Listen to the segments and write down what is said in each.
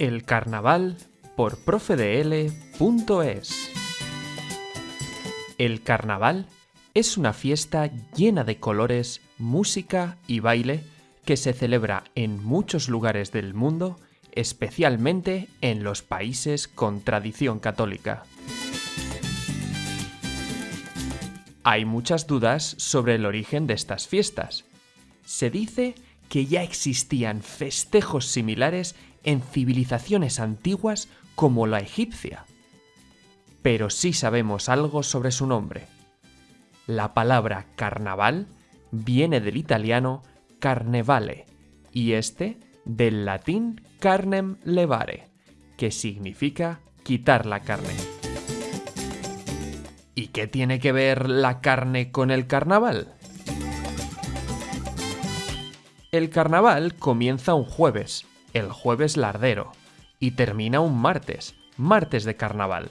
El Carnaval por profedl.es. El Carnaval es una fiesta llena de colores, música y baile que se celebra en muchos lugares del mundo, especialmente en los países con tradición católica. Hay muchas dudas sobre el origen de estas fiestas. Se dice que ya existían festejos similares en civilizaciones antiguas como la egipcia. Pero sí sabemos algo sobre su nombre. La palabra carnaval viene del italiano carnevale y este del latín carnem levare, que significa quitar la carne. ¿Y qué tiene que ver la carne con el carnaval? El carnaval comienza un jueves, el jueves lardero, y termina un martes, martes de carnaval.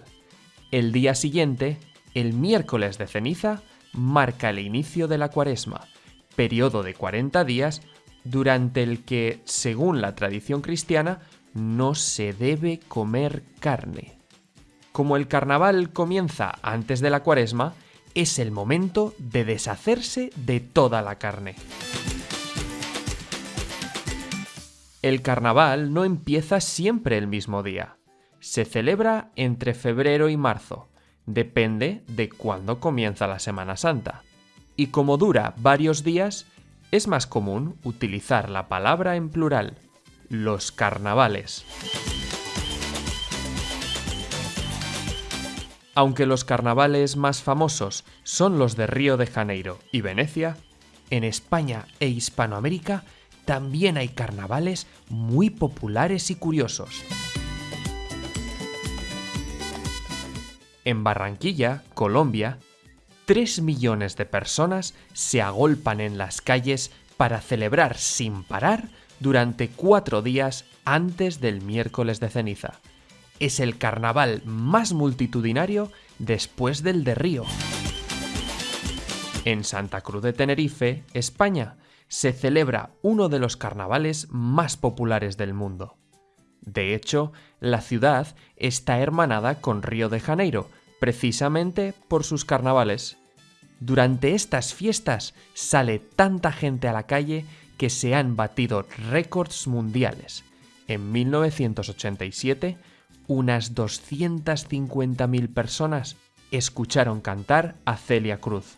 El día siguiente, el miércoles de ceniza, marca el inicio de la cuaresma, periodo de 40 días durante el que, según la tradición cristiana, no se debe comer carne. Como el carnaval comienza antes de la cuaresma, es el momento de deshacerse de toda la carne. El carnaval no empieza siempre el mismo día. Se celebra entre febrero y marzo. Depende de cuándo comienza la Semana Santa. Y como dura varios días, es más común utilizar la palabra en plural, los carnavales. Aunque los carnavales más famosos son los de Río de Janeiro y Venecia, en España e Hispanoamérica también hay carnavales muy populares y curiosos. En Barranquilla, Colombia, 3 millones de personas se agolpan en las calles para celebrar sin parar durante cuatro días antes del miércoles de ceniza. Es el carnaval más multitudinario después del de Río. En Santa Cruz de Tenerife, España, se celebra uno de los carnavales más populares del mundo. De hecho, la ciudad está hermanada con Río de Janeiro, precisamente por sus carnavales. Durante estas fiestas sale tanta gente a la calle que se han batido récords mundiales. En 1987, unas 250.000 personas escucharon cantar a Celia Cruz.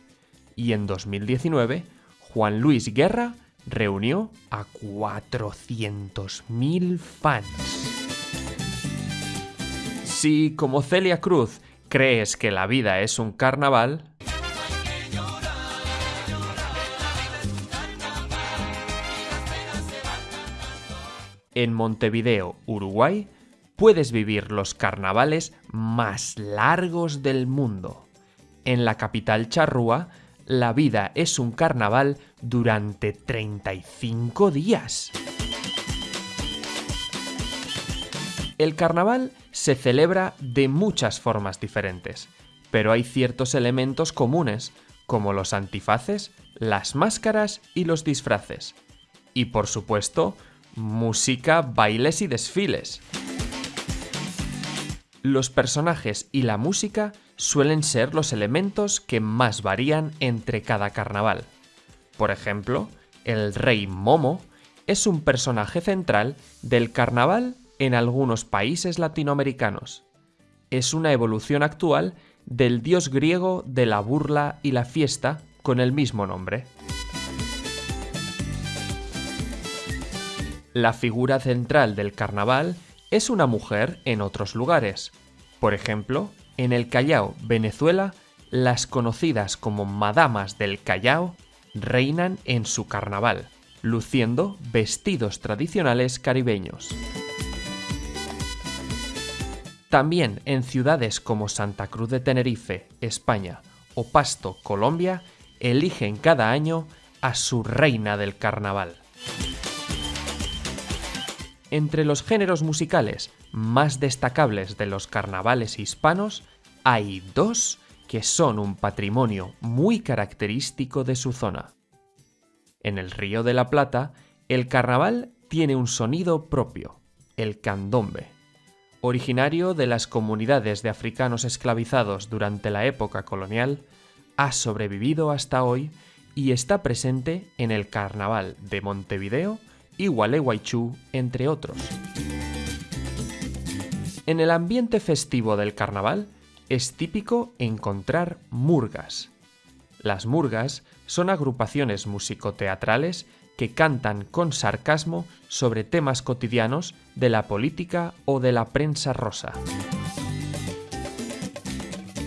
Y en 2019, Juan Luis Guerra reunió a 400.000 fans. Si, como Celia Cruz, crees que la vida es un carnaval, en Montevideo, Uruguay, puedes vivir los carnavales más largos del mundo. En la capital charrúa la vida es un carnaval durante 35 días. El carnaval se celebra de muchas formas diferentes, pero hay ciertos elementos comunes, como los antifaces, las máscaras y los disfraces. Y por supuesto, música, bailes y desfiles. Los personajes y la música suelen ser los elementos que más varían entre cada carnaval. Por ejemplo, el rey Momo es un personaje central del carnaval en algunos países latinoamericanos. Es una evolución actual del dios griego de la burla y la fiesta con el mismo nombre. La figura central del carnaval es una mujer en otros lugares. Por ejemplo, en el Callao, Venezuela, las conocidas como Madamas del Callao reinan en su carnaval, luciendo vestidos tradicionales caribeños. También en ciudades como Santa Cruz de Tenerife, España, o Pasto, Colombia, eligen cada año a su reina del carnaval. Entre los géneros musicales más destacables de los carnavales hispanos hay dos que son un patrimonio muy característico de su zona. En el Río de la Plata, el carnaval tiene un sonido propio. el candombe. Originario de las comunidades de africanos esclavizados durante la época colonial, ha sobrevivido hasta hoy y está presente en el Carnaval de Montevideo y Gualeguaychú, entre otros. En el ambiente festivo del carnaval es típico encontrar murgas. Las murgas son agrupaciones musicoteatrales que cantan con sarcasmo sobre temas cotidianos de la política o de la prensa rosa.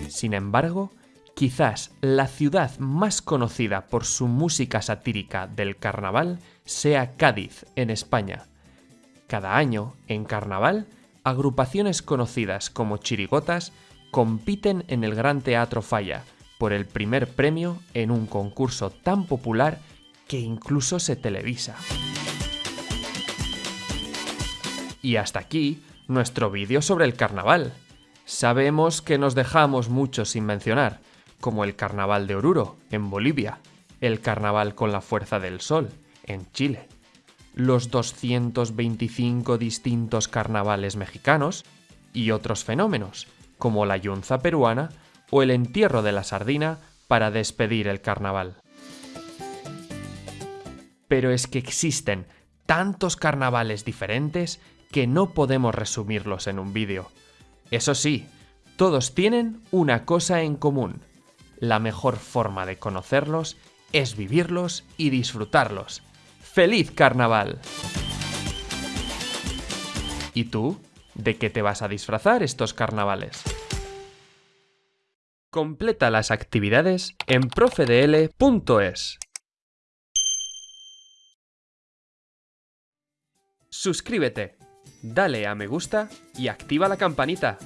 Sin embargo, quizás la ciudad más conocida por su música satírica del carnaval sea Cádiz, en España. Cada año, en carnaval, agrupaciones conocidas como chirigotas compiten en el Gran Teatro Falla por el primer premio en un concurso tan popular que incluso se televisa. Y hasta aquí nuestro vídeo sobre el carnaval. Sabemos que nos dejamos mucho sin mencionar, como el carnaval de Oruro, en Bolivia, el carnaval con la fuerza del sol, en Chile, los 225 distintos carnavales mexicanos y otros fenómenos, como la yunza peruana o el entierro de la sardina para despedir el carnaval. Pero es que existen tantos carnavales diferentes que no podemos resumirlos en un vídeo. Eso sí, todos tienen una cosa en común. La mejor forma de conocerlos es vivirlos y disfrutarlos. ¡Feliz carnaval! ¿Y tú? ¿De qué te vas a disfrazar estos carnavales? Completa las actividades en profedl.es. Suscríbete, dale a me gusta y activa la campanita